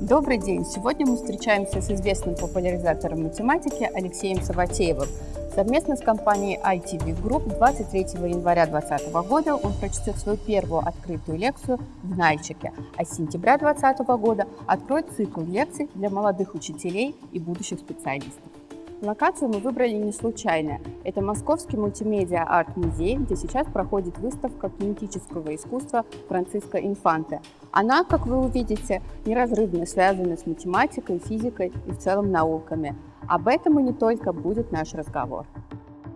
Добрый день! Сегодня мы встречаемся с известным популяризатором математики Алексеем Саватеевым. Совместно с компанией ITV Group 23 января 2020 года он прочтет свою первую открытую лекцию в Нальчике, а с сентября 2020 года откроет цикл лекций для молодых учителей и будущих специалистов. Локацию мы выбрали не случайно. Это Московский мультимедиа-арт-музей, где сейчас проходит выставка кинетического искусства Франциско Инфанте. Она, как вы увидите, неразрывно связана с математикой, физикой и в целом науками. Об этом и не только будет наш разговор.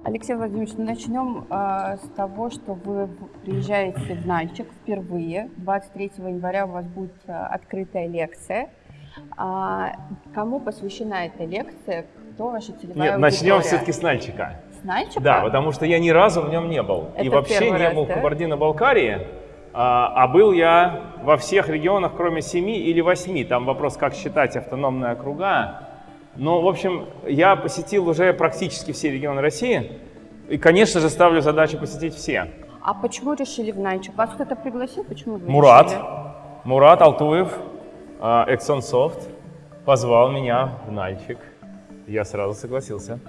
Алексей Владимирович, ну начнем э, с того, что вы приезжаете в Нальчик впервые. 23 января у вас будет э, открытая лекция. А, кому посвящена эта лекция? Кто ваша целевая Нет, начнем все-таки с Нальчика. С Нальчика? Да, потому что я ни разу в нем не был. Это и вообще не раз, был да? в Кабардино-Балкарии. А, а был я во всех регионах, кроме семи или восьми. Там вопрос, как считать автономные округа. Но, в общем, я посетил уже практически все регионы России. И, конечно же, ставлю задачу посетить все. А почему решили в Нальчик? Вас кто-то пригласил? Почему вы Мурат, решили? Мурат Алтуев, а, Эксонсофт, позвал меня в Нальчик. Я сразу согласился.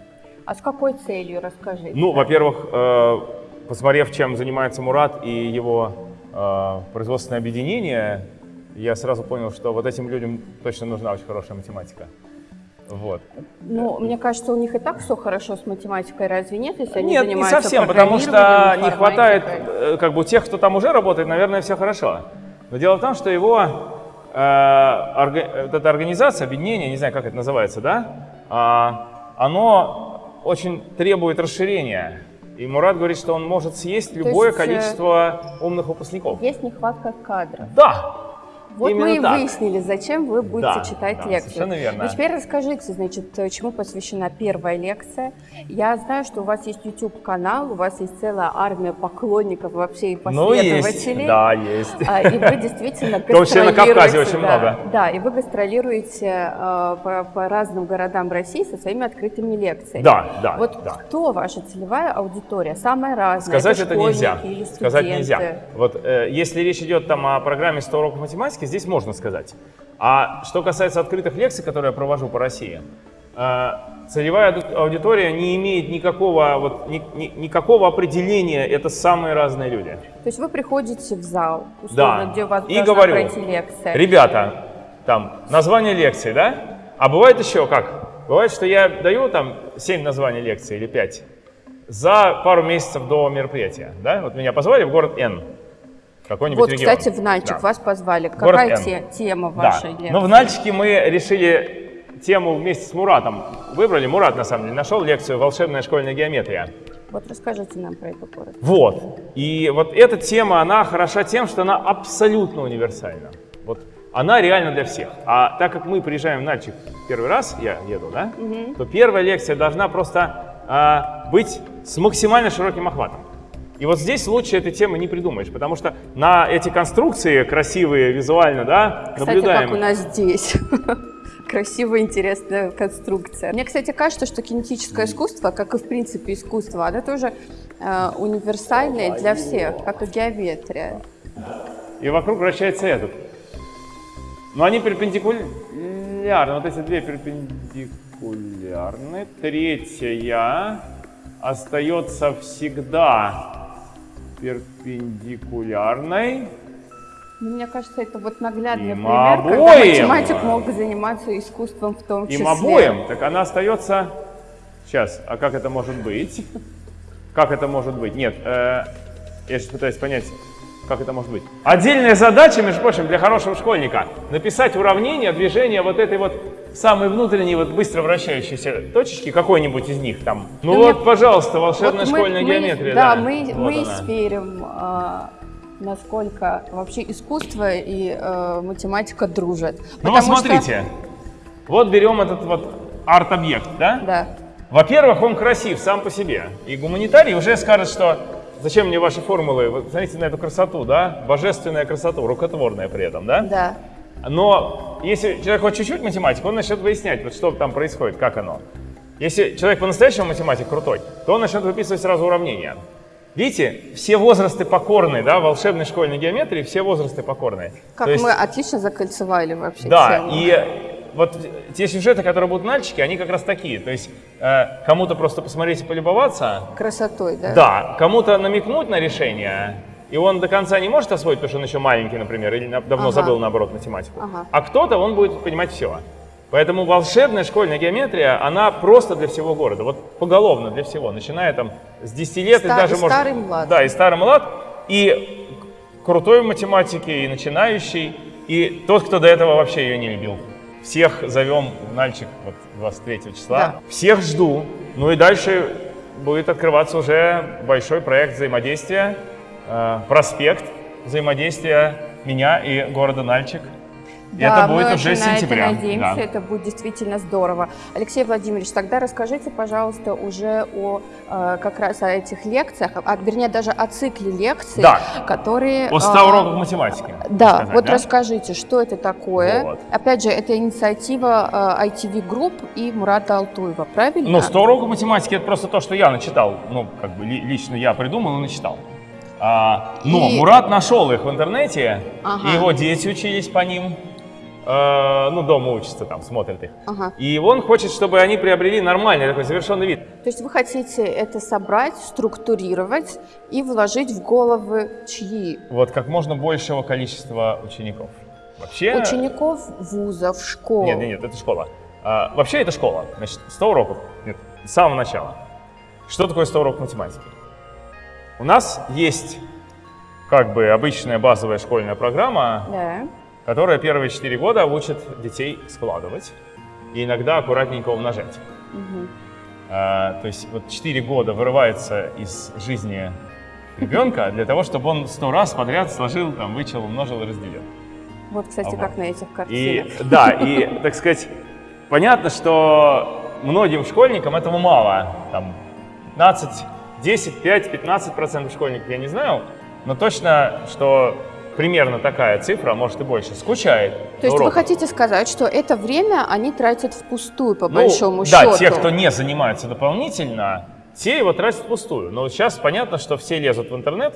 А с какой целью, расскажите? Ну, во-первых, э, посмотрев, чем занимается Мурат и его э, производственное объединение, я сразу понял, что вот этим людям точно нужна очень хорошая математика. Вот. Ну, мне кажется, у них и так все хорошо с математикой, разве нет, если они Нет, не занимаются совсем, потому что не хватает, э, как бы тех, кто там уже работает, наверное, все хорошо. Но дело в том, что его, э, орга- вот эта организация, объединение, не знаю, как это называется, да, оно очень требует расширения. И Мурат говорит, что он может съесть любое есть, э, количество умных выпускников. Есть нехватка кадров. Да, Вот именно мы и так. выяснили, зачем вы будете Да, читать да, лекцию. совершенно верно. Ну, теперь расскажите, значит, чему посвящена первая лекция. Я знаю, что у вас есть YouTube-канал, у вас есть целая армия поклонников вообще и Ну, есть, последователей. да, есть. А, И вы действительно В том числе на гастролируете, Кавказе очень много. Да, и вы гастролируете э, по, разным городам России со своими открытыми лекциями. Да, да, Вот кто ваша целевая аудитория? Самая разная. Сказать это, нельзя. Сказать нельзя. Вот э, если речь идет там о программе 100 уроков математики, здесь можно сказать. А что касается открытых лекций, которые я провожу по России, э, целевая ауди- аудитория не имеет никакого, вот, ни- ни- никакого определения, это самые разные люди. То есть вы приходите в зал, условно, Да. где у вас И говорю, пройти лекция. ребята, там, название лекции, да? А бывает еще как? Бывает, что я даю там 7 названий лекции или 5 за пару месяцев до мероприятия, да? Вот меня позвали в город Н, какой-нибудь Вот, регион. кстати, в Нальчик Да. вас позвали. Город Какая Н. те- тема Да. вашей лекции? Но в Нальчике мы решили тему вместе с Муратом. Выбрали, Мурат на самом деле нашел лекцию «Волшебная школьная геометрия». Вот расскажите нам про эту город. Вот. И вот эта тема, она хороша тем, что она абсолютно универсальна. Вот она реально для всех. А так как мы приезжаем в Нальчик первый раз, я еду, да, то первая лекция должна просто а, быть с максимально широким охватом. И вот здесь лучше этой темы не придумаешь, потому что на эти конструкции красивые визуально, да, Кстати, наблюдаем. как у нас здесь. Красивая, интересная конструкция. Мне, кстати, кажется, что кинетическое искусство, как и в принципе искусство, оно тоже э, универсальное для всех, как и геометрия. И вокруг вращается этот. Но они перпендикулярны. Вот эти две перпендикулярны. Третья остается всегда перпендикулярной. Ну, мне кажется, это вот наглядный Им пример, когда обоим. математик мог заниматься искусством в том числе. Им обоим. Так она остается... Сейчас, а как это может быть? Как это может быть? Нет, э, я сейчас пытаюсь понять, как это может быть. Отдельная задача, между прочим, для хорошего школьника написать уравнение движения вот этой вот самой внутренней вот быстро вращающейся точечки, какой-нибудь из них там. Ну Да вот, мне- пожалуйста, волшебная Вот мы- школьная мы- геометрия. Да, Да, мы, Вот мы она. сверим, а, насколько вообще искусство и э, математика дружат. Ну вот Потому что- смотрите, вот берем этот вот арт-объект, да? Да. Во-первых, он красив сам по себе. И гуманитарий уже скажет, что зачем мне ваши формулы? Вы смотрите на эту красоту, да? Божественная красота, рукотворная при этом, да? Да. Но если человек хоть чуть-чуть математик, он начнет выяснять, вот что там происходит, как оно. Если человек по-настоящему математик крутой, то он начнет выписывать сразу уравнения. Видите, все возрасты покорны, да, волшебной школьной геометрии, все возрасты покорны. Как То есть- мы отлично закольцевали вообще Да, тему. и вот те сюжеты, которые будут мальчики, они как раз такие. То есть э, кому-то просто посмотреть и полюбоваться, Красотой, да? да, кому-то намекнуть на решение, и он до конца не может освоить, потому что он еще маленький, например, или давно Ага. забыл, наоборот, математику. Ага. А кто-то, он будет понимать все. Поэтому волшебная школьная геометрия, она просто для всего города, вот поголовно для всего, начиная там с 10 лет и Ста- даже и может... старый млад. Да, и старый млад, и крутой в математике, и начинающий, и тот, кто до этого вообще ее не любил. Всех зовем в Нальчик вот 23 числа. Да. Всех жду. Ну и дальше будет открываться уже большой проект взаимодействия, проспект взаимодействия меня и города Нальчик. Да, это будет мы уже с сентября. это надеемся, Да. это будет действительно здорово. Алексей Владимирович, тогда расскажите, пожалуйста, уже о э, как раз о этих лекциях, а, вернее даже о цикле лекций, Да. которые... О 100 а, уроках математики. Да, сказать, вот да? расскажите, что это такое? Вот. Опять же, это инициатива э, ITV Group и Мурата Алтуева, правильно? Ну, 100 уроков математики это просто то, что я начитал. Ну, как бы ли- лично я придумал и начитал. А, но И- Мурат нашел их в интернете, Ага. и его дети учились по ним. Э, ну, дома учатся там, смотрят их. Ага. И он хочет, чтобы они приобрели нормальный такой завершенный вид. То есть вы хотите это собрать, структурировать и вложить в головы чьи? Вот как можно большего количества учеников. Вообще... Учеников вузов, школ. Нет, нет, нет, это школа. А, вообще это школа. Значит, 100 уроков. Нет, с самого начала. Что такое 100 уроков математики? У нас есть как бы обычная базовая школьная программа, Да. которая первые 4 года учит детей складывать и иногда аккуратненько умножать. Мгм. А, то есть вот 4 года вырывается из жизни ребенка для того, чтобы он 100 раз подряд сложил, там, вычел, умножил и разделил. Вот, кстати, Ага. как на этих И картинах. да, и, так сказать, понятно, что многим школьникам этого мало. Там 15, 10, 5, 15 процентов школьников, я не знаю, но точно, что примерно такая цифра, может и больше, скучает. То есть на вы хотите сказать, что это время они тратят впустую, по Ну, большому да, счету? те, кто не занимается дополнительно, те его тратят впустую. Но сейчас понятно, что все лезут в интернет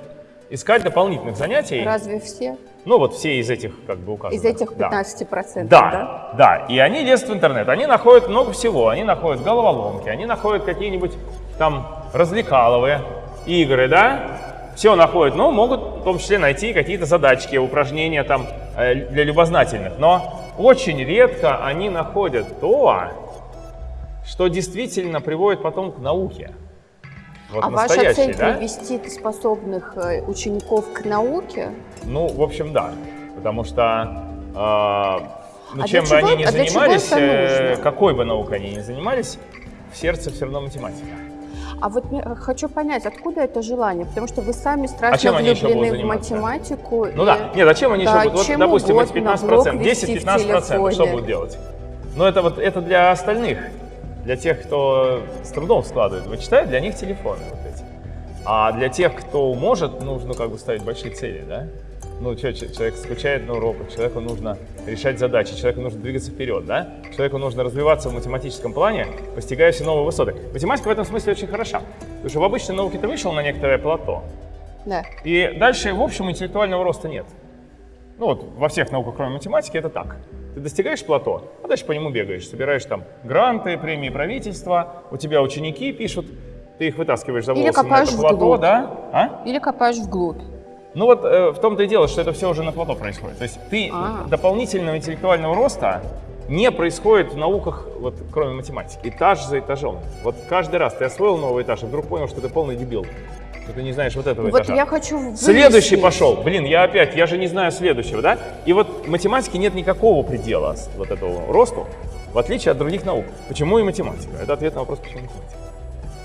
искать дополнительных занятий. Разве все? Ну вот все из этих как бы указанных. Из этих да. 15%, Да, да? да, И они лезут в интернет, они находят много всего. Они находят головоломки, они находят какие-нибудь там развлекаловые игры, да? Все находят, но могут в том числе найти какие-то задачки, упражнения там э, для любознательных. Но очень редко они находят то, что действительно приводит потом к науке. Вот а ваша цель да? привести способных э, учеников к науке? Ну, в общем, да. Потому что э, ну, А чем бы чего- они ни а занимались, э, какой бы наукой они ни занимались, в сердце все равно математика. А вот э, хочу понять, откуда это желание? Потому что вы сами страшно А чем влюблены в математику. Ну и- да, нет, зачем они Да, еще будут? Вот, чем допустим, эти угодно, блог 15%, вести в 10-15%, что будут делать? Ну, это вот это для остальных, для тех, кто с трудом складывает. Вычитает, для них телефоны вот эти. А для тех, кто может, нужно как бы ставить большие цели, да? Ну, человек скучает на уроках, человеку нужно решать задачи, человеку нужно двигаться вперед, да? Человеку нужно развиваться в математическом плане, постигая все новые высоты. Математика в этом смысле очень хороша, потому что в обычной науке ты вышел на некоторое плато, Да. и дальше, в общем, интеллектуального роста нет. Ну вот во всех науках, кроме математики, это так. Ты достигаешь плато, а дальше по нему бегаешь, собираешь там гранты, премии правительства, у тебя ученики пишут, ты их вытаскиваешь за Или волосы на копаешь это плато, вглубь. да? А? Или копаешь вглубь. Ну вот э, в том-то и дело, что это все уже на плато происходит. То есть ты А. дополнительного интеллектуального роста не происходит в науках, вот, кроме математики. Этаж за этажом. Вот каждый раз ты освоил новый этаж, и вдруг понял, что ты полный дебил. Что ты не знаешь вот этого Вот этажа. я хочу выяснить. Следующий пошел. Блин, я опять, я же не знаю следующего, да? И вот в математике нет никакого предела вот этого росту, в отличие от других наук. Почему и математика? Это ответ на вопрос, почему математика.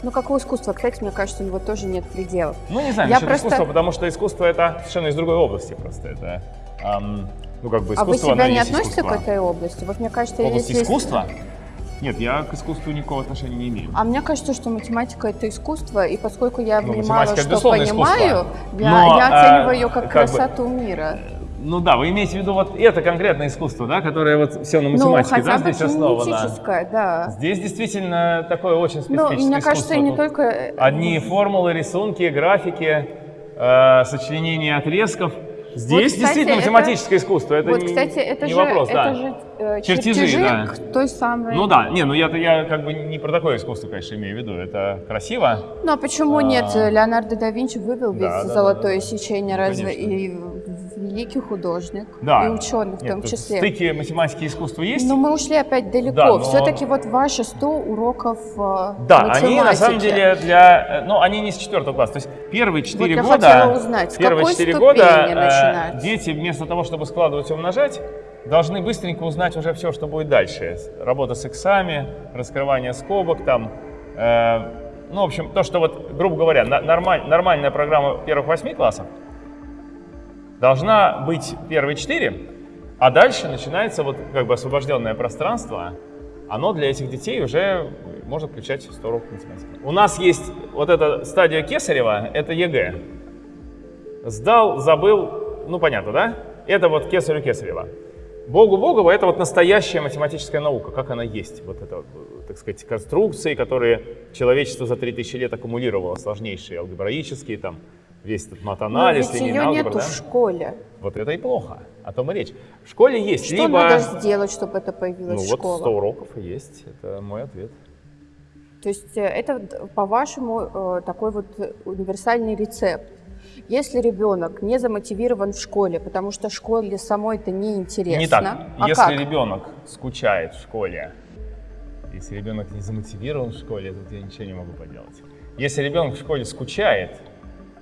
Ну, как у искусства, кстати, мне кажется, у него тоже нет пределов. Ну, не знаю, Я просто- искусства, потому что искусство это совершенно из другой области просто. Это, ам, ну, как бы а вы искусство, себя не относите искусство. к этой области? Вот мне кажется, В области если... искусства? Нет, я к искусству никакого отношения не имею. А мне кажется, что математика это искусство, и поскольку я Ну, что понимаю, искусство. я, Но, я а, оцениваю ее как, как бы- красоту мира. Ну да, вы имеете в виду вот это конкретное искусство, да, которое вот все на Ну, математике, хотя да, бы здесь основано. да. Здесь действительно такое очень Ну, специфическое мне кажется, искусство. не Тут только... э, Одни формулы, рисунки, графики, э, сочленение отрезков. Здесь кстати, действительно это- математическое искусство, это вот, не, кстати, это не же, вопрос, это да. же э, Чертежи, чертежи, да. к той самой... Ну да, не, ну я, я как бы не про такое искусство, конечно, имею в виду. Это красиво. Ну а почему А. нет? Леонардо да Винчи вывел ведь Да, да, золотое да, да. сечение, Ну, разве конечно. и великий художник, Да. и ученый в Нет, том числе. Стыки математики и искусства есть. Но мы ушли опять далеко. Да, но- Все-таки вот ваши 100 уроков э, Да, математики. они на самом деле для, э, ну, они не с четвертого класса. То есть первые четыре я года, хотела узнать, первые какой четыре ступени года э, дети вместо того, чтобы складывать и умножать, должны быстренько узнать уже все, что будет дальше. Работа с иксами, раскрывание скобок там. э, ну, в общем, то, что вот, грубо говоря, нормаль- нормальная программа первых восьми классов должна быть первые четыре, а дальше начинается вот как бы освобожденное пространство, оно для этих детей уже может включать 100 уроков математики. У нас есть вот эта стадия Кесарева, это ЕГЭ. Сдал, забыл, ну понятно, да? Это вот Кесарю Кесарева. Богу Богова это вот настоящая математическая наука, как она есть. Вот это, так сказать, конструкции, которые человечество за 3000 лет аккумулировало, сложнейшие, алгебраические, там, весь этот Но матанализ, ведь ее нету да? в школе. Вот это и плохо, о том и речь. В школе есть Что либо... надо сделать, чтобы это Ну появилась вот школа? 100 уроков и есть, это мой ответ. То есть э, это, д- по-вашему, э, такой вот э, универсальный рецепт. Если ребенок не замотивирован в школе, потому что школе самой это не интересно, Не так. а если как? ребенок скучает в школе, если ребенок не замотивирован в школе, тут я ничего не могу поделать. Если ребенок в школе скучает,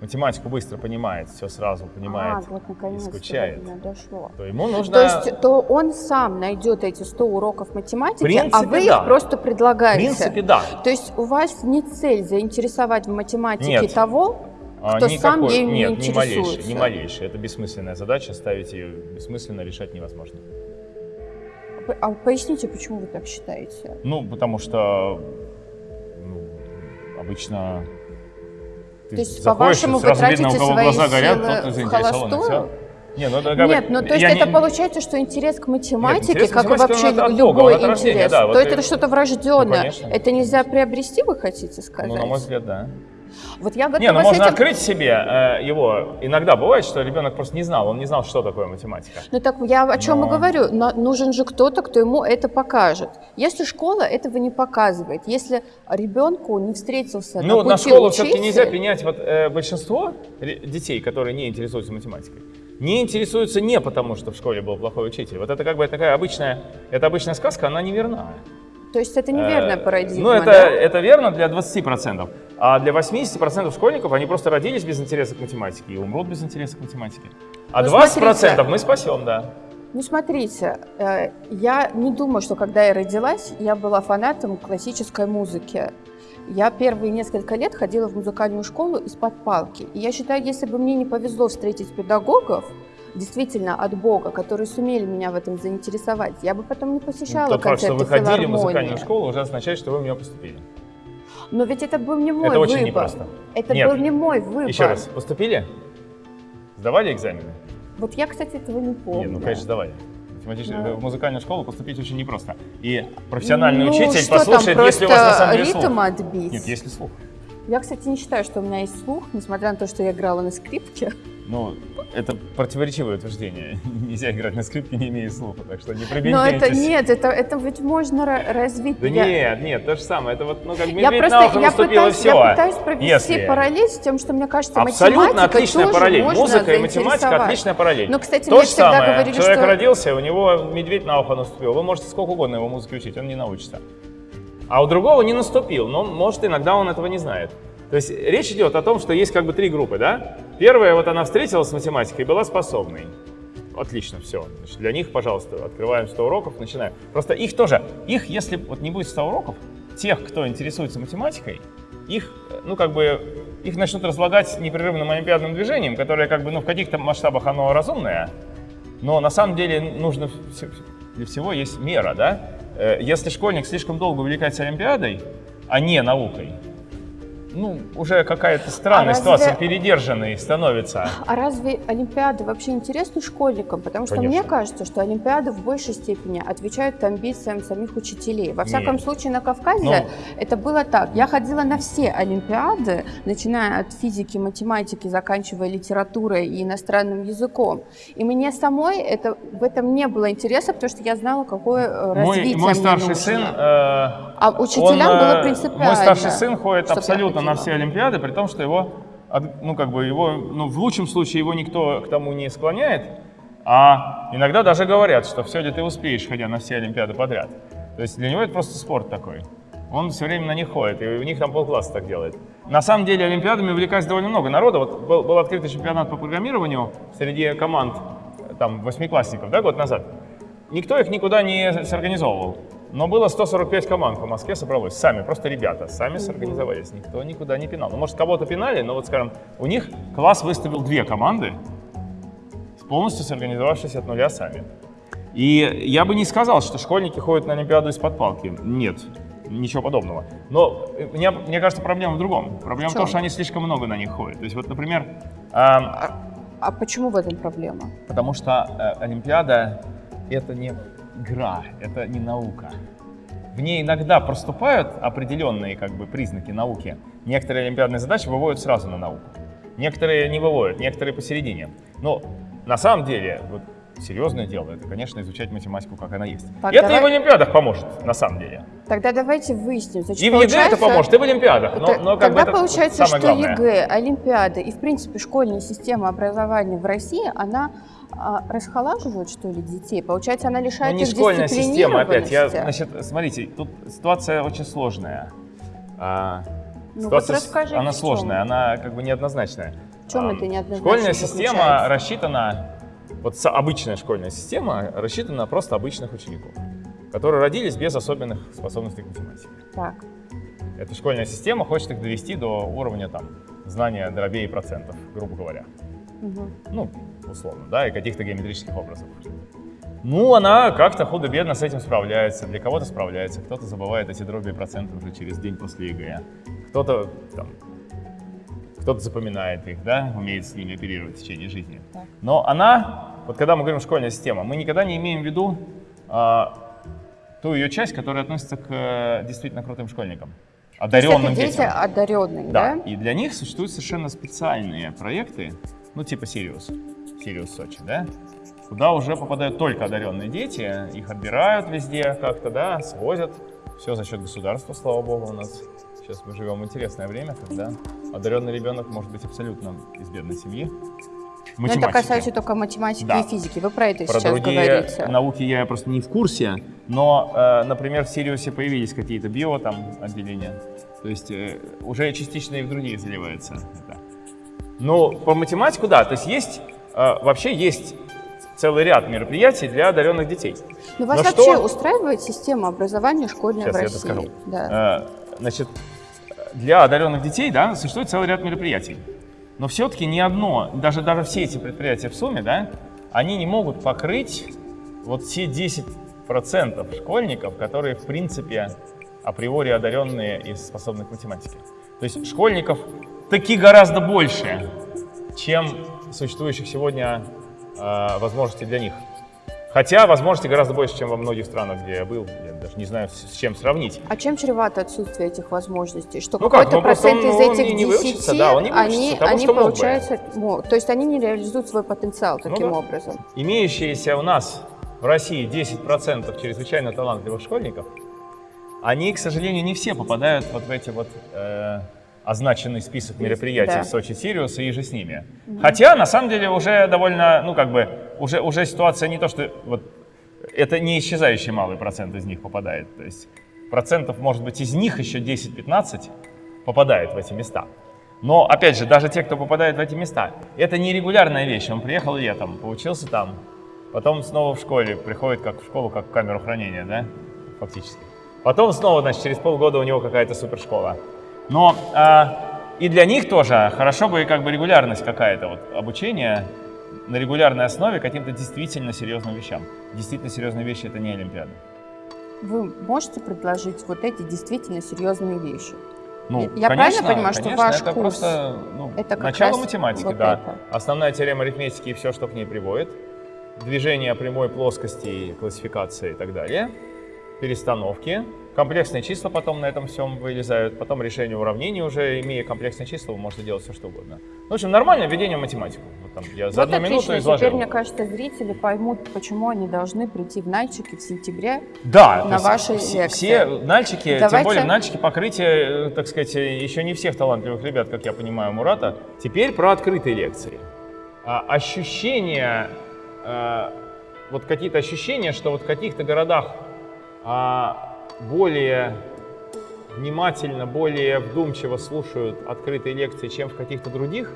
математику быстро понимает, все сразу понимает а, вот и наконец-то скучает, дошло. то ему нужно... То есть то он сам найдет эти 100 уроков математики, В принципе, а вы да. их просто в предлагаете. принципе, да. То есть у вас не цель заинтересовать в математике Нет. того, А, кто сам никакой- ею не Нет, ни малейшей, интересуется. ни малейшей. Это бессмысленная задача, ставить ее бессмысленно, решать невозможно. А поясните, почему вы так считаете? Ну, потому что ну, обычно ты То есть, по-вашему, вы видно, у тратите кого свои глаза горят, силы тот в заинтересован, холостую? Не, ну, это как бы- Нет, ну то есть это не- получается, что интерес к математике, интерес к как и математике, вообще от любой от рождения, интерес, да, вот то и- это что-то врожденное. Ну, конечно. это нельзя приобрести, вы хотите сказать? Ну, на мой взгляд, да. Вот я готова Не, ну можно этим... открыть себе э, его. Иногда бывает, что ребенок просто не знал, он не знал, что такое математика. Ну так я о чем и Но- говорю. Но нужен же кто-то, кто ему это покажет. Если школа этого не показывает, если ребенку не встретился Ну, на на школу все-таки нельзя принять вот э, большинство детей, которые не интересуются математикой. Не интересуются не потому, что в школе был плохой учитель. Вот это как бы такая обычная, это обычная сказка, она неверна. То есть это неверная Э, парадигма, Ну, это, да? это верно для 20%. А для 80% школьников они просто родились без интереса к математике и умрут без интереса к математике. А Ну, 20% смотрите. мы спасем, да. Ну, смотрите, э, я не думаю, что когда я родилась, я была фанатом классической музыки. Я первые несколько лет ходила в музыкальную школу из-под палки. И я считаю, если бы мне не повезло встретить педагогов, действительно от Бога, которые сумели меня в этом заинтересовать, я бы потом не посещала Тот факт, что концерты вы ходили в музыкальную школу, уже означает, что вы в нее поступили. Но ведь это был не мой это выбор. очень непросто. Это Нет. был не мой выбор. Еще раз, поступили? Сдавали экзамены? Вот я, кстати, этого не помню. Не, ну, конечно, сдавали. Да. В музыкальную школу поступить очень непросто. И профессиональный ну, учитель что там, послушает, если у вас на самом деле ритм слух. отбить. Нет, если слух. Я, кстати, не считаю, что у меня есть слух, несмотря на то, что я играла на скрипке. Ну, это противоречивое утверждение. Нельзя играть на скрипке, не имея слуха, так что не Но это нет, это, это ведь можно ра- развить. Да Я- нет, нет, то же самое. Это вот, ну, как Я медведь просто я пытаюсь, все. я пытаюсь провести Если- параллель с тем, что мне кажется, Абсолютно отличная параллель. Музыка и математика отличная параллель. Но, кстати, То мне же всегда самое. говорили, Человек что- родился, у него медведь на ухо наступил. Вы можете сколько угодно его музыке учить, он не научится. А у другого не наступил, но может иногда он этого не знает. То есть речь идет о том, что есть как бы три группы, да? Первая, вот она встретилась с математикой и была способной. Отлично, все. Значит, для них, пожалуйста, открываем 100 уроков, начинаем. Просто их тоже, их, если вот не будет 100 уроков, тех, кто интересуется математикой, их, ну, как бы, их начнут разлагать непрерывным олимпиадным движением, которое, как бы, ну, в каких-то масштабах оно разумное, но на самом деле нужно, для всего есть мера, да? Э, Если школьник слишком долго увлекается олимпиадой, а не наукой, ну, уже какая-то странная А ситуация, разве- передержанный становится. А разве Олимпиады вообще интересны школьникам? Потому что Конечно. мне кажется, что Олимпиады в большей степени отвечают амбициям самих учителей. Во всяком Нет. случае, на Кавказе Ну. это было так. Я ходила на все Олимпиады, начиная от физики, математики, заканчивая литературой и иностранным языком. И мне самой это, в этом не было интереса, потому что я знала, какое э, Мой, развитие мой мне старший нужно. сын... э, А учителям он, было э, принципиально. Мой старший сын ходит абсолютно на все Олимпиады, при том, что его, ну, как бы его, ну, в лучшем случае его никто к тому не склоняет, а иногда даже говорят, что все ли ты успеешь, ходя на все Олимпиады подряд. То есть для него это просто спорт такой. Он все время на них ходит, и у них там полкласса так делает. На самом деле Олимпиадами увлекается довольно много народа. Вот был, был открытый чемпионат по программированию среди команд, там, восьмиклассников, да, год назад. Никто их никуда не сорганизовывал. Но было 145 команд по Москве собралось. Сами, просто ребята, сами сорганизовались. Никто никуда не пинал. Ну, может, кого-то пинали, но вот, скажем, у них класс выставил две команды, полностью сорганизовавшись от нуля сами. И я бы не сказал, что школьники ходят на Олимпиаду из-под палки. Нет, ничего подобного. Но э, мне, мне кажется, проблема в другом. Проблема в, В том, что они слишком много на них ходят. То есть вот, например, ам, А, а почему в этом проблема? Потому что э, Олимпиада это не игра, это не наука. В ней иногда проступают определенные как бы, признаки науки. Некоторые олимпиадные задачи выводят сразу на науку. Некоторые не выводят, некоторые посередине. Но на самом деле, вот, серьезное дело, это, конечно, изучать математику, как она есть. Так, И это давай- и в Олимпиадах поможет, на самом деле. Тогда давайте выясним. Значит, И в ЕГЭ это получается- поможет, и в Олимпиадах. Но, Т- но как бы Тогда это получается, самое что главное. ЕГЭ, Олимпиады и, в принципе, школьная система образования в России, она а, расхолаживает, что ли, детей? Получается, она лишает Ну, не их школьная система, опять. Я, значит, смотрите, тут ситуация очень сложная. А, Ну, ситуация вот расскажите, она сложная, она как бы неоднозначная. В чем А, это неоднозначно Школьная система заключается? рассчитана, вот обычная школьная система рассчитана на просто обычных учеников, которые родились без особенных способностей к математике. Так. Эта школьная система хочет их довести до уровня там, знания дробей и процентов, грубо говоря. Мгм. Ну, условно, да, и каких-то геометрических образов. Ну, она как-то худо-бедно с этим справляется. Для кого-то справляется, кто-то забывает эти дроби и проценты уже через день после ЕГЭ. Кто-то там, кто-то запоминает их, да, умеет с ними оперировать в течение жизни. Так. Но она, вот когда мы говорим школьная система, мы никогда не имеем в виду а, ту ее часть, которая относится к э, действительно крутым школьникам, То есть одаренным это дети детям. одаренные, Да, да? и для них существуют совершенно специальные проекты, ну типа Сириус, Сириус Сочи, да, куда уже попадают только одаренные дети, их отбирают везде как-то, да, свозят, все за счет государства, слава богу, у нас сейчас мы живем в интересное время, когда одаренный ребенок может быть абсолютно из бедной семьи. Но это математике. касается только математики Да. и физики. Вы про это Про сейчас другие говорите. науки я просто не в курсе, но, э, например, в Сириусе появились какие-то био там отделения, то есть э, уже частично и в другие заливается это. Ну, по математику, да, то есть есть, вообще есть целый ряд мероприятий для одаренных детей. Но вас Но вообще что- устраивает система образования школьная Сейчас в я России? это скажу. Да. Э, Значит, для одаренных детей, да, существует целый ряд мероприятий. Но все-таки ни одно, даже, даже все эти предприятия в сумме, да, они не могут покрыть вот те 10% школьников, которые, в принципе, априори одаренные и способны к математике. То есть школьников таки гораздо больше, чем существующих сегодня э, возможностей для них. Хотя возможностей гораздо больше, чем во многих странах, где я был. Я даже не знаю, с чем сравнить. А чем чревато отсутствие этих возможностей? Что Ну как, какой-то ну просто процент он- из он этих не- не 10, выучится, да, он не выучится они, того, они что мог бы. получается, мо- то есть они не реализуют свой потенциал таким да. образом. Имеющиеся у нас в России 10% чрезвычайно талантливых школьников, они, к сожалению, не все попадают вот в эти вот э, означенный список мероприятий Да. в Сочи Сириус и же с ними. Хотя, на самом деле, уже довольно, ну как бы, уже, уже ситуация не то, что вот это не исчезающий малый процент из них попадает. То есть процентов, может быть, из них еще 10-15 попадает в эти места. Но, опять же, даже те, кто попадает в эти места, это не регулярная вещь. Он приехал летом, поучился там, потом снова в школе, приходит как в школу, как в камеру хранения, да, фактически. Потом снова, значит, через полгода у него какая-то супершкола. Но а, и для них тоже хорошо бы как бы регулярность какая-то, вот обучение на регулярной основе каким-то действительно серьезным вещам. Действительно серьезные вещи это не Олимпиада. Вы можете предложить вот эти действительно серьезные вещи? Ну, Я правильно конечно, понимаю, что конечно, ваш это курс просто ну, это как начало раз математики, вот да. это. Основная теорема арифметики и все, что к ней приводит. Движение прямой плоскости, классификация и так далее. Перестановки. Комплексные числа потом на этом всем вылезают. Потом решение уравнений уже, имея комплексные числа, вы можете делать все, что угодно. Ну, в общем, нормальное введение в математику. Вот там я за вот одну минуту отлично. изложил. Теперь, мне кажется, зрители поймут, почему они должны прийти в Нальчики в сентябре. Да, на ваши все, лекции. все нальчики, тем Давайте- более нальчики покрытие, э, так сказать, э, еще не всех талантливых ребят, как я понимаю, Мурата. Теперь про открытые лекции. А, ощущения, э, вот какие-то ощущения, что вот в каких-то городах а, более внимательно, более вдумчиво слушают открытые лекции, чем в каких-то других,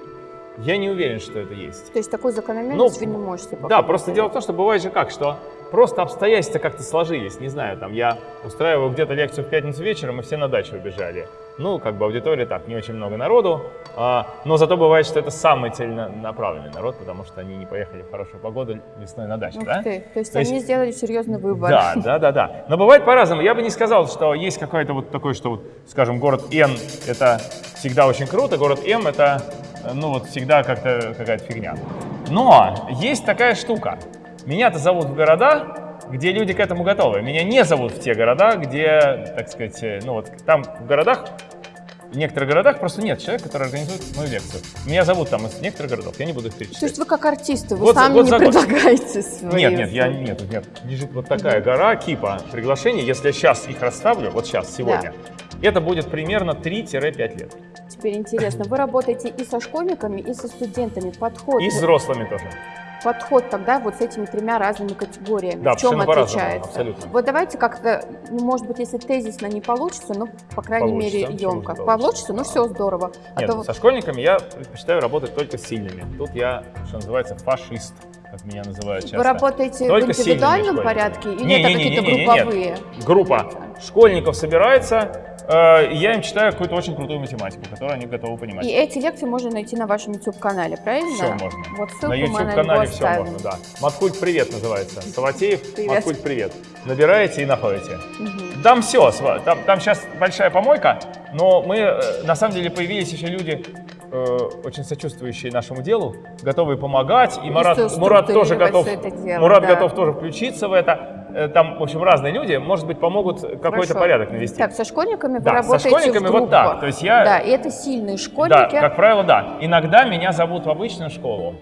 я не уверен, что это есть. То есть такую закономерность Ну, вы не можете Да, просто дело в том, что бывает же как, что просто обстоятельства как-то сложились. Не знаю, там я устраиваю где-то лекцию в пятницу вечером, и все на дачу убежали. Ну, как бы аудитория так, не очень много народу, а, но зато бывает, что это самый целенаправленный народ, потому что они не поехали в хорошую погоду весной на дачу, Ух да? ты. То есть То есть- они сделали серьезный выбор. Да, да, да, да. Но бывает по-разному. Я бы не сказал, что есть какой-то вот такой, что вот, скажем, город Н это всегда очень круто, город М это, э, ну вот всегда как-то какая-то фигня. Но есть такая штука. Меня-то зовут в города, где люди к этому готовы. Меня не зовут в те города, где, так сказать, э, ну вот там в городах, в некоторых городах просто нет человека, который организует мою лекцию. Меня зовут там из некоторых городов, я не буду их То перечислять. есть вы как артисты, вы Год сами год не предлагаете свои Нет, нет, я нет, нет. Лежит вот такая гора кипа приглашений. Если я сейчас их расставлю, вот сейчас, сегодня, это будет примерно 3-5 лет. Теперь интересно, вы работаете и со школьниками, и со студентами. Подход, И с взрослыми тоже. Подход тогда вот с этими тремя разными категориями. Да, в чем отличается? абсолютно. Вот давайте как-то, ну, может быть, если тезисно не получится, ну, по крайней Получится, мере, емко. получится? Получится, ну все здорово. А Нет, то со школьниками я предпочитаю работать только с сильными. Тут я, что называется, фашист, как меня называют часто. вы работаете Только в индивидуальном порядке или Не, это какие-то групповые? Группа школьников собирается, я им читаю какую-то очень крутую математику, которую они готовы понимать. И эти лекции можно найти на вашем YouTube-канале, правильно? Все можно. Вот ссылку на YouTube-канале все оставим. можно, да. Маткульт привет называется. Саватеев, Привет. Маткульт привет. Набираете и находите. Мгм. Там все, там, там сейчас большая помойка, но мы, э, на самом деле, появились еще люди, э, очень сочувствующие нашему делу, готовые помогать, и, И Марат, Мурат тоже готов, дело, Мурат да. готов тоже включиться в это. Э, Там, в общем, разные люди, может быть, помогут какой-то порядок навести. Так, со школьниками вы Да, со работаете школьниками в вот так. То есть я- Да, и это сильные Да, школьники. как правило, да. Иногда меня зовут в обычную школу.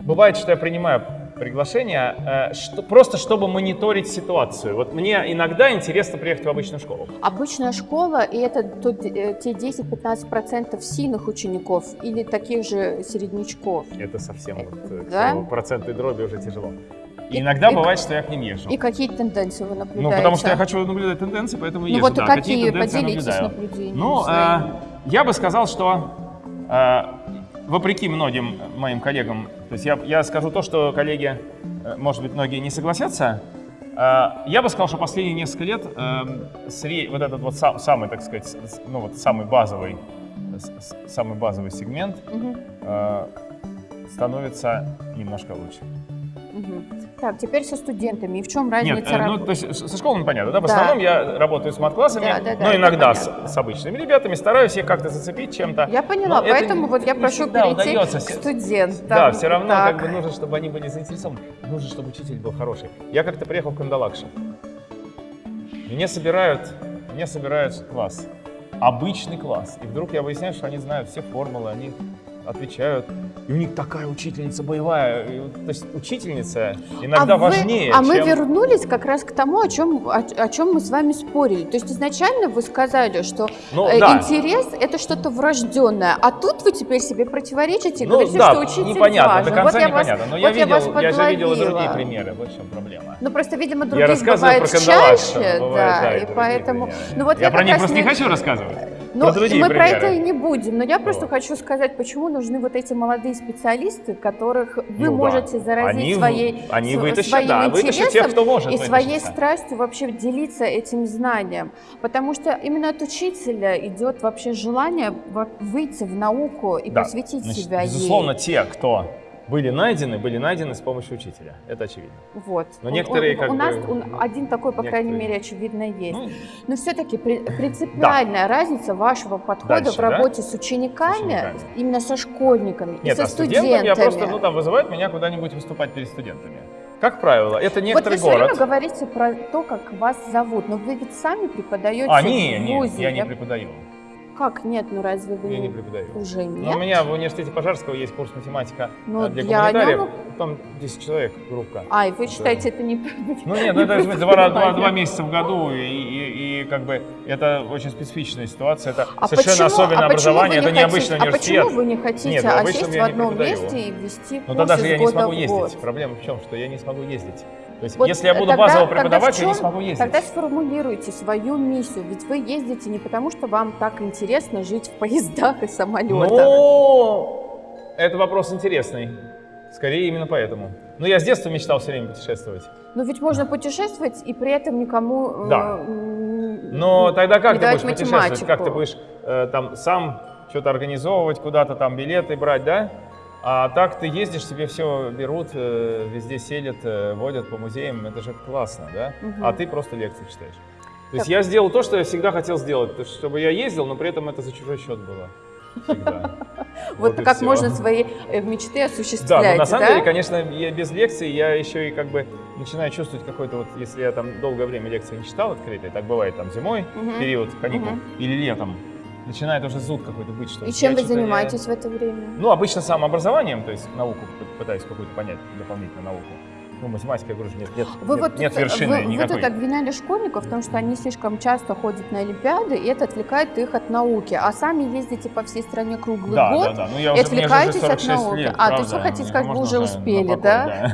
Бывает, что я принимаю приглашение, э, что, просто чтобы мониторить ситуацию. Вот мне иногда интересно приехать в обычную школу. Обычная школа, и это тот, э, те 10-15% сильных учеников или таких же середнячков. Это совсем вот, э, Да? к процентной дроби уже тяжело. И иногда и- бывает, что я к ним езжу. И какие тенденции вы наблюдаете? Ну, потому что я хочу наблюдать тенденции, поэтому Ну езжу. вот да, какие? тенденции я наблюдаю. Ну, э, я бы сказал, что э, вопреки многим моим коллегам, то есть я, я скажу то, что коллеги, э, может быть, многие не согласятся, э, я бы сказал, что последние несколько лет э, вот этот вот сам- самый, так сказать, ну вот самый базовый, самый базовый сегмент э, становится немножко лучше. Так, теперь со студентами. И в чем Нет, разница? э, ну, то есть со школами понятно, да? В Да. основном я работаю с мат-классами, Да, да, да, но иногда с, понятно. с обычными ребятами стараюсь их как-то зацепить чем-то. Я поняла, Но это поэтому вот я прошу перейти удается. к студентам. Да, все равно Так. как бы нужно, чтобы они были заинтересованы. Нужно, чтобы учитель был хороший. Я как-то приехал в Кандалакшу. Меня собирают, меня собирают класс. Обычный класс. И вдруг я выясняю, что они знают все формулы, они отвечают. И у них такая учительница боевая. И то есть учительница иногда а вы- важнее, а мы чем... вернулись как раз к тому, о чем, о, о чем мы с вами спорили. То есть изначально вы сказали, что Ну, э, да. интерес это что-то врожденное, а тут вы теперь себе противоречите и Ну говорите, да, что учитель непонятно, важен. до конца вот я вас, непонятно. Но вот я, я вас видел, я же видел и другие примеры. Вот в чем проблема. Ну просто, видимо, Я других рассказываю бывает про чаще, бывает, да, да, и поэтому. примеры. Ну вот я, я, про них просто не хочу рассказывать. Ну, про мы про примеры. это и не будем, но я просто Вот. хочу сказать, почему нужны вот эти молодые специалисты, которых вы Ну да. можете заразить Они своей, они вытащат, своим да, интересом тех, кто может и своей да. страстью вообще делиться этим знанием. Потому что именно от учителя идет вообще желание выйти в науку и Да. посвятить Значит, себя Безусловно, ей. те, кто были найдены, были найдены с помощью учителя. Это очевидно. Вот. Но некоторые он- как у нас бы- он- один такой, по крайней некоторые- мере, очевидно есть. Ну, Но все-таки принципиальная разница вашего подхода Дальше, в да? работе с учениками, С учениками. именно со школьниками и Нет, со а студентам студентами. я просто, ну там вызывают меня куда-нибудь выступать перед студентами. Как правило, это вот вы некоторый все время город. говорите про то, как вас зовут, но вы ведь сами преподаете А, не, в ВУЗе. я не преподаю. Как нет, ну разве вы Я не преподаю. уже Но нет? у меня в университете Пожарского есть курс математика Ну, э, для гуманитариев. нем- Там 10 человек группа. А, и вы считаете это не... Ну нет, ну это два, два, два месяца в году, и, и- и как бы это очень специфичная ситуация, это А совершенно почему- особенное а образование, вы это не необычный хотите- университет. А почему вы не хотите Нет, осесть я в не одном месте и вести Но курс тогда же я не смогу ездить. Проблема в чем, что я не смогу ездить. То есть, Вот если я буду тогда- базово преподавать, я не чем- смогу ездить. Тогда сформулируйте свою миссию, ведь вы ездите не потому, что вам так интересно жить в поездах и самолетах. Ну, это вопрос интересный. Скорее именно поэтому. Но я с детства мечтал все время путешествовать. Но ведь можно путешествовать и при этом никому... э, Да. Но тогда как ты будешь путешествовать? математику. Как ты будешь э, там сам что-то организовывать, куда-то там билеты брать, да? А так ты ездишь, тебе все берут, э, везде селят, э, водят по музеям, это же классно, да? Мгм. А ты просто лекции читаешь. То есть Так. я сделал то, что я всегда хотел сделать, чтобы я ездил, но при этом это за чужой счет было. Всегда. Вот и как всё. можно свои э, мечты Да, осуществлять, но на самом да? деле, конечно, я без лекций я еще и как бы начинаю чувствовать какой-то вот, если я там долгое время лекции не читал открытые, так бывает там зимой, Мгм. период каникул, Мгм. или летом, начинает уже зуд какой-то быть, что И чем я вы занимаетесь в это время? Ну, обычно самообразованием, то есть науку пытаюсь какую-то понять, дополнительную науку. Ну, математика, я говорю, нет, нет, Вы нет, вот нет тут, вершины вы, вы никакой. тут обвиняли школьников в том, что они слишком часто ходят на Олимпиады, и это отвлекает их от науки. А сами ездите по всей стране круглый да, год. да, да, ну я и уже, же уже отвлекаетесь от 46 науки. лет, А, то есть правда, вы хотите мне сказать, вы уже успели, покой, да?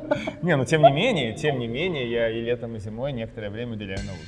Не, ну тем не менее, тем не менее, я и летом, и зимой некоторое время уделяю науке.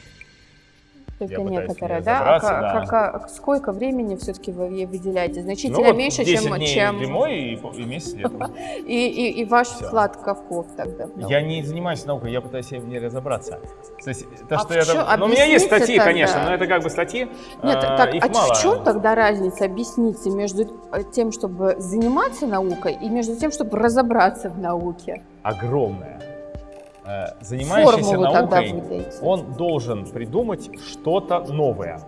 Только Я некоторые, да? А да. ка- ка- сколько времени все-таки вы выделяете? Значительно Ну, вот меньше, 10 чем, дней чем зимой и, и месяц летом. и, и, и ваш Всё. вклад Ковков тогда. Я не занимаюсь наукой, я пытаюсь в ней разобраться. То есть, то, А что я там- Ну, у меня есть статьи, тогда. конечно, но это как бы статьи. Нет, а, так, их а мало. в чем тогда разница? Объясните между тем, чтобы заниматься наукой, и между тем, чтобы разобраться в науке. Огромная. Э, Занимающийся Формулу наукой, он должен придумать что-то новое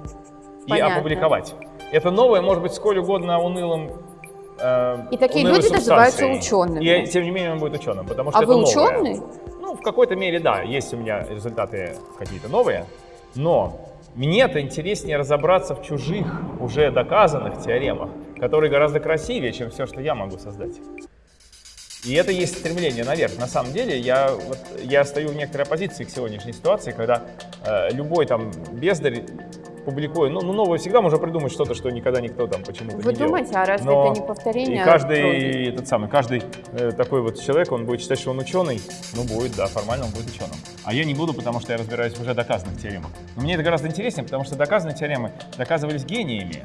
и Понятно. опубликовать. Это новое может быть сколь угодно унылым. э, И такие люди называются учеными. И тем не менее он будет ученым, потому что А это вы новое. ученый? Ну, в какой-то мере, да, есть у меня результаты какие-то новые, но мне-то интереснее разобраться в чужих, уже доказанных теоремах, которые гораздо красивее, чем все, что я могу создать. И это есть стремление наверх. На самом деле, я, вот, я стою в некоторой оппозиции к сегодняшней ситуации, когда э, любой там бездарь публикует, ну, ну, новое всегда можно придумать что-то, что никогда никто там почему-то Вы не делал. думаете, а разве Но это не повторение? И каждый проги? этот самый, каждый э, такой вот человек, он будет считать, что он ученый, ну будет, да, формально он будет ученым. А я не буду, потому что я разбираюсь в уже доказанных теоремах. Но мне это гораздо интереснее, потому что доказанные теоремы доказывались гениями,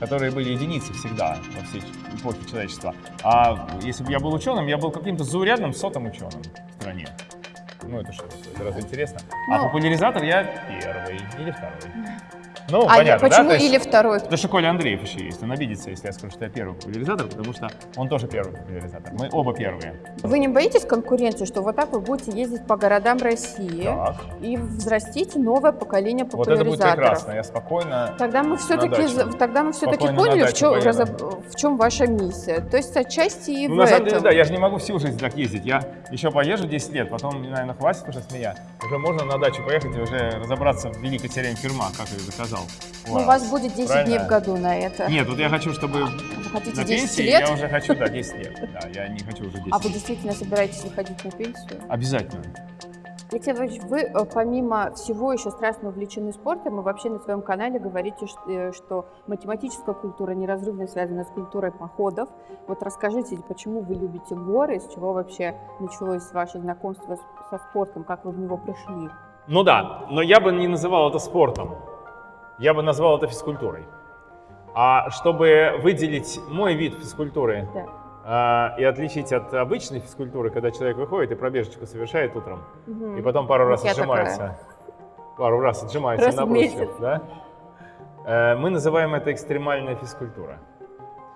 которые были единицы всегда во всей эпохе человечества. А если бы я был ученым, я был каким-то заурядным сотым ученым в стране. Ну это что, это разве интересно? А Ну. популяризатор я первый или второй. Ну, А понятно, да? почему То есть- или второй? Потому что Коля Андреев еще есть. Он обидится, если я скажу, что я первый популяризатор, потому что он тоже первый популяризатор. Мы оба первые. Вы не боитесь конкуренции, что вот так вы будете ездить по городам России Так. и взрастите новое поколение Вот это будет популяризаторов? прекрасно. Я спокойно... Тогда мы все-таки, тогда мы все-таки поняли, в чем, в чем ваша миссия. То есть отчасти и Ну, в на самом этом. деле, да, я же не могу всю жизнь так ездить. Я еще поезжу 10 лет, потом, наверное, хватит уже с меня. Уже можно на дачу поехать и уже разобраться в великой теореме Ферма, как я заказал. Ну, у вас будет 10 Правильно? дней в году на это. Нет, вот я хочу, чтобы Вы хотите на 10 пенсии лет? я уже хочу, да, 10 лет. Да, я не хочу уже 10 А вы действительно собираетесь выходить на пенсию? Обязательно. Алексей Иванович, вы э, помимо всего еще страстно увлечены спортом, и вообще на своем канале говорите, э, что математическая культура неразрывно связана с культурой походов. Вот расскажите, почему вы любите горы, с чего вообще началось ваше знакомство со спортом, как вы в него пришли? Ну да, но я бы не называл это спортом. Я бы назвал это физкультурой. А чтобы выделить мой вид физкультуры Да. а, и отличить от обычной физкультуры, когда человек выходит и пробежечку совершает утром, Мгм. и потом пару Вот раз я отжимается, пару раз отжимается Раз на в брусьях, месяц. да? Э, мы называем это экстремальная физкультура.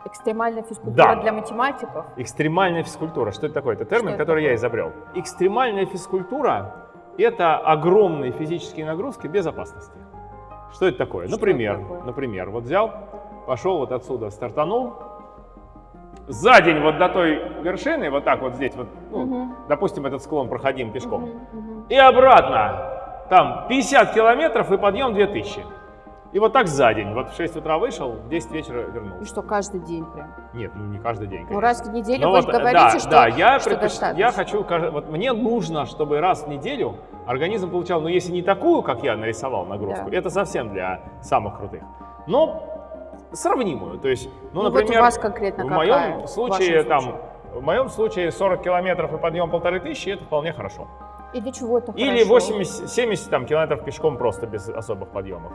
Экстремальная физкультура Да. для математиков? Экстремальная физкультура. Что это такое? Это термин, Что это который я такое? изобрел. Экстремальная физкультура – это огромные физические нагрузки без опасности. Что это такое? Что например, это такое? например, вот взял, пошел вот отсюда, стартанул, за день вот до той вершины, вот так вот здесь, вот, ну, Мгм. допустим, этот склон проходим пешком, Мгм, мгм. и обратно, там 50 километров и подъем 2000. И вот так за день. Вот в 6 утра вышел, в 10 вечера И вернулся. что, каждый день прям? Нет, ну не каждый день, Ну, конечно. раз в неделю Ну вы вот, да, говорите, что, да, я, что предпоч- я хочу, вот мне нужно, чтобы раз в неделю организм получал, ну если не такую, как я нарисовал нагрузку, Да. это совсем для самых крутых, но сравнимую. То есть, ну, Ну, вот например, у вас конкретно в моем В случае вашем там, случае? в моем случае 40 километров и подъем полторы тысячи, это вполне хорошо. И для чего это Или хорошо? 80, 70 там, километров пешком просто без особых подъемов.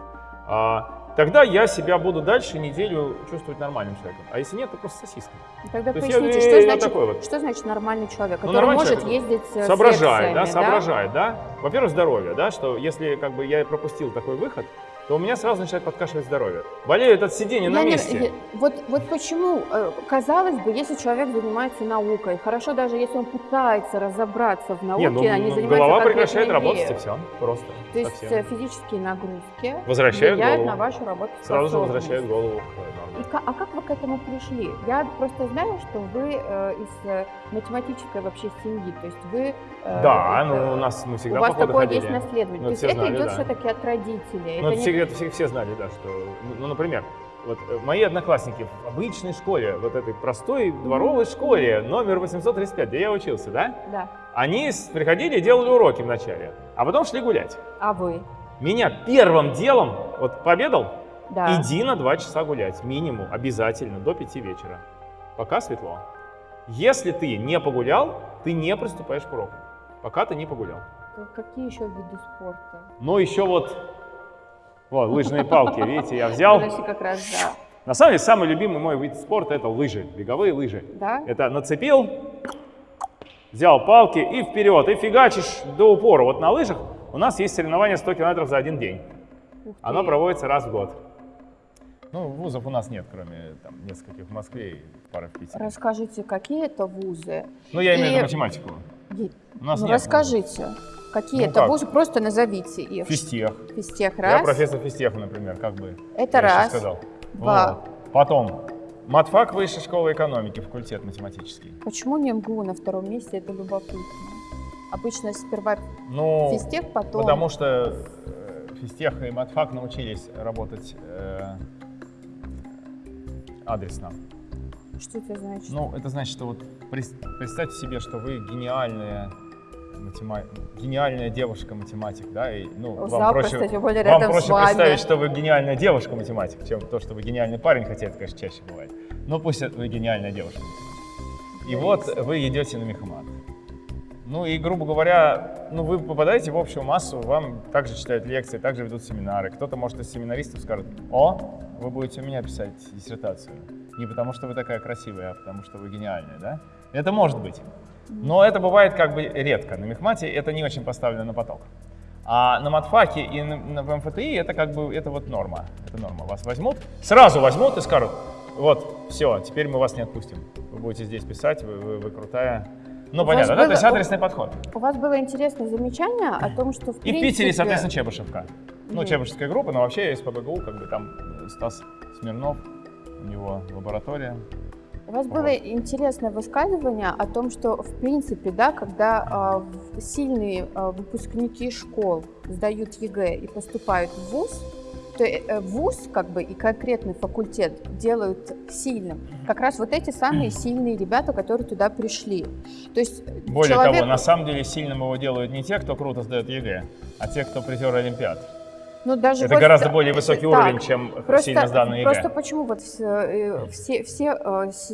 А, тогда я себя буду дальше неделю чувствовать нормальным человеком. А если нет, то просто сосиска. Тогда То я- поясните, я- что, я значит, такой вот. что значит нормальный человек, Ну, который нормальный может человек ездить э, с соображает, да, лекциями, соображает, да. Во-первых, здоровье, да, что если как бы я пропустил такой выход, то у меня сразу начинает подкашивать здоровье. Болеют от сидения на Я не- месте. я- вот, вот почему, э, казалось бы, если человек занимается наукой, хорошо даже если он пытается разобраться в науке, Не, ну, а не ну, занимается голова прекращает работать, и все, просто. То есть совсем. э, физические нагрузки Возвращают влияют голову. на вашу работу. Сразу же возвращает голову к норме. а как вы к этому пришли? Я просто знаю, что вы э, из э, математической вообще семьи, то есть вы... э, Да, это- ну у нас мы всегда у вас такое ходили. есть наследование. Ну, то есть все это знали, идет да. все-таки от родителей. Ну, это это не- все, это все, все знали, да, что, ну, ну, например, вот э, мои одноклассники в обычной школе, вот этой простой дворовой школе, номер 835, где я учился, да, Да. они приходили и делали уроки вначале, а потом шли гулять. А вы? Меня первым делом, вот пообедал, Да. иди на два часа гулять, минимум, обязательно, до пяти вечера, пока светло. Если ты не погулял, ты не приступаешь к уроку, пока ты не погулял. Какие еще виды спорта? Ну, еще вот, вот, лыжные палки, видите, я взял. Как раз, да. На самом деле, самый любимый мой вид спорта – это лыжи, беговые лыжи. Да? Это нацепил, взял палки и вперед, и фигачишь до упора. Вот на лыжах у нас есть соревнование 100 километров за один день. Оно проводится раз в год. Ну, вузов у нас нет, кроме там, нескольких в Москве и пары в Питере. Расскажите, какие это вузы? Ну, я имею в И- виду математику. Е- У нас ну, нет расскажите, какие Ну, это как? вузы, просто назовите их. Физтех. Физтех Я раз. профессор физтеха, например, как бы. Это я раз. сказал. Два. Вот. Потом. Матфак Высшей школы экономики, факультет математический. Почему не МГУ на втором месте? Это любопытно. Обычно сперва Ну, физтех, потом... потому что э, физтех и матфак научились работать э, адресно. Что это значит? Ну, это значит, что вот представьте себе, что вы гениальная матема- гениальная девушка-математик, да, и, ну, вам Запросто, проще, тем более вам проще представить, что вы гениальная девушка-математик, чем то, что вы гениальный парень, хотя это, конечно, чаще бывает. Но пусть это вы гениальная девушка-математик. И вот вы идете на мехмат. Ну и, грубо говоря, ну вы попадаете в общую массу, вам также читают лекции, также ведут семинары. Кто-то, может, из семинаристов скажет, о, вы будете у меня писать диссертацию. Не потому, что вы такая красивая, а потому, что вы гениальная, да? Это может быть. Но это бывает как бы редко. На мехмате это не очень поставлено на поток. А на матфаке и на, на- в МФТИ это как бы это вот норма. Это норма. Вас возьмут, сразу возьмут и скажут, вот, все, теперь мы вас не отпустим. Вы будете здесь писать, вы, вы- вы крутая. Ну, понятно, да? было- То есть адресный подход. У вас было интересное замечание о том, что в И в принципе... Питере, соответственно, Чебышевка. Ну, Мгм. Чебышевская группа, но вообще есть СПбГУ, как бы там э, Стас Смирнов, у него лаборатория. У вас было Вот. интересное высказывание о том, что в принципе, да, когда в- сильные а, выпускники школ сдают ЕГЭ и поступают в ВУЗ, то э, э, ВУЗ как бы и конкретный факультет делают сильным как раз вот эти самые сильные ребята, которые туда пришли. То есть э, Более человек- того, на самом деле сильным его делают не те, кто круто сдает ЕГЭ, а те, кто призер Олимпиад. ну, даже Это вот гораздо более высокий так, уровень, чем сильно сданный ЕГЭ. Просто почему вот все, все, все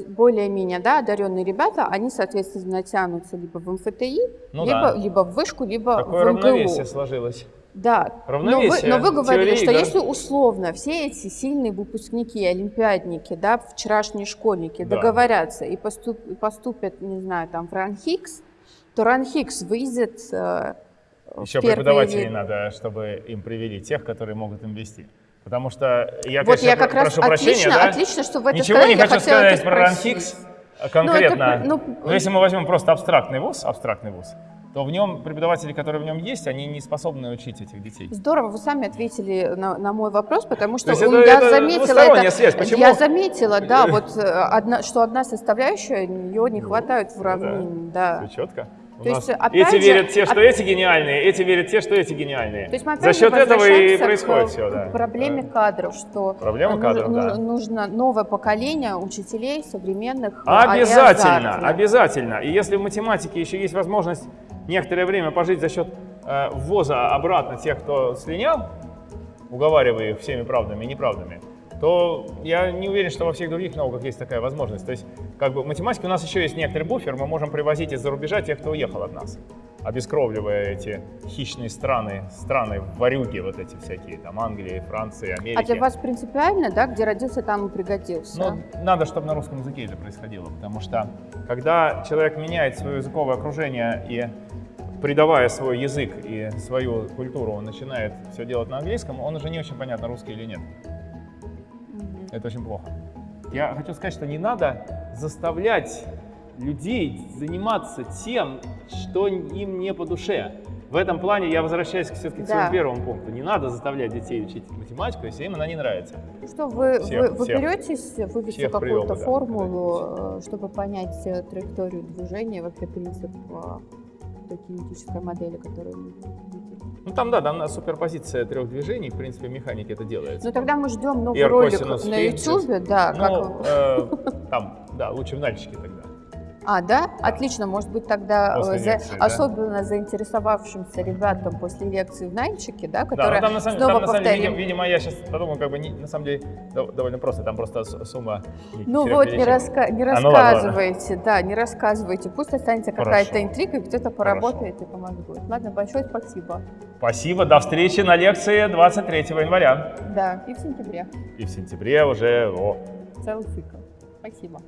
более-менее да, одаренные ребята, они, соответственно, тянутся либо в МФТИ, Ну либо, да. либо в вышку, либо Такое в равновесие МГУ. сложилось. Да. Равновесие Но вы, но вы говорили, теории что игр. если условно все эти сильные выпускники, олимпиадники, да, вчерашние школьники Да. договорятся и поступ- поступят, не знаю, там в РАНХИКС, то РАНХИКС выйдет э, в Еще преподавателей надо, чтобы им привели тех, которые могут им вести. Потому что я, Вот конечно, я как про- раз прошу прощения, отлично, да? отлично, что вы это Ничего не хочу сказать про. РАНХИКС конкретно. Ну, это, Но ну, если мы возьмем просто абстрактный вуз, абстрактный вуз, то в нем преподаватели, которые в нем есть, они не способны учить этих детей. Здорово, вы сами ответили на, на мой вопрос, потому что это- я это заметила это. связь. Почему? Я заметила, да, вот э, одна, что одна составляющая ее не хватает в Ну, уравнении, да. Все четко. То есть, опять эти же, верят те, что оп- эти гениальные, эти верят те, что эти гениальные. То есть мы За счет этого и происходит к, все, к да. проблеме Да. кадров, что Проблема нуж- кадров, нуж- да. нужно новое поколение учителей современных. э, Обязательно, обязательно. И если в математике еще есть возможность некоторое время пожить за счет э, ввоза обратно тех, кто слинял, уговаривая их всеми правдами и неправдами, то я не уверен, что во всех других науках есть такая возможность. То есть, как бы в математике у нас еще есть некоторый буфер, мы можем привозить из-за рубежа тех, кто уехал от нас, обескровливая эти хищные страны, страны варюги вот эти всякие, там Англии, Франции, Америки. А для вас принципиально, да, где родился, там и пригодился? Ну, надо, чтобы на русском языке это происходило, потому что когда человек меняет свое языковое окружение и придавая свой язык и свою культуру, он начинает все делать на английском, он уже не очень понятно, русский или нет. Это очень плохо. Я хочу сказать, что не надо заставлять людей заниматься тем, что им не по душе. В этом плане я возвращаюсь все-таки к своему первому пункту. Не надо заставлять детей учить математику, если им она не нравится. Что вы, Всех- вы, вы всех- беретесь вывести какую-то приемов, да, формулу, э, чтобы понять э, траекторию движения, вообще принцип э, той кинетической модели, которую вы видите? Ну там, да, там суперпозиция трех движений, в принципе, в механике это делается. Ну тогда мы ждем новый ролик на YouTube, да, Ну, как... э, там, да, лучше в нальчике тогда. А, да? Отлично, может быть тогда После э, за- лекции, да. особенно заинтересовавшимся ребятам после лекции в Нальчике, да, Да, которые ну там на самом, снова там, на самом деле, повторим. видимо, видимо, я сейчас подумал, как бы не- на самом деле дов- довольно просто, там просто сумма. Ну вот, не, раска- не А, ну ладно, ладно. рассказывайте, да, не рассказывайте. Пусть останется какая-то Хорошо. интрига, и кто-то поработает и помогут. Ладно, большое спасибо. Спасибо, до встречи на лекции 23 января. Да, и в сентябре И в сентябре уже, о, целый цикл. Спасибо.